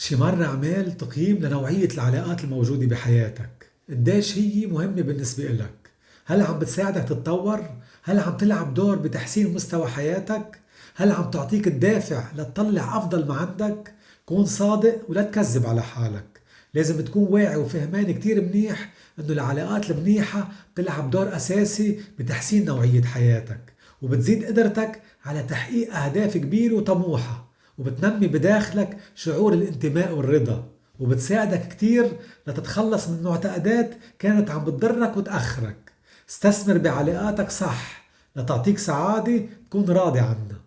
شي مرة عمل تقييم لنوعية العلاقات الموجودة بحياتك قديش هي مهمة بالنسبة إلك هل عم بتساعدك تتطور؟ هل عم تلعب دور بتحسين مستوى حياتك؟ هل عم تعطيك الدافع لتطلع أفضل ما عندك؟ كون صادق ولا تكذب على حالك لازم تكون واعي وفهمان كتير منيح إنه العلاقات المنيحة بتلعب دور أساسي بتحسين نوعية حياتك وبتزيد قدرتك على تحقيق أهداف كبيرة وطموحة وبتنمي بداخلك شعور الانتماء والرضا وبتساعدك كتير لتتخلص من معتقدات كانت عم بتضرك وتأخرك. استثمر بعلاقاتك صح لتعطيك سعادة تكون راضي عنها.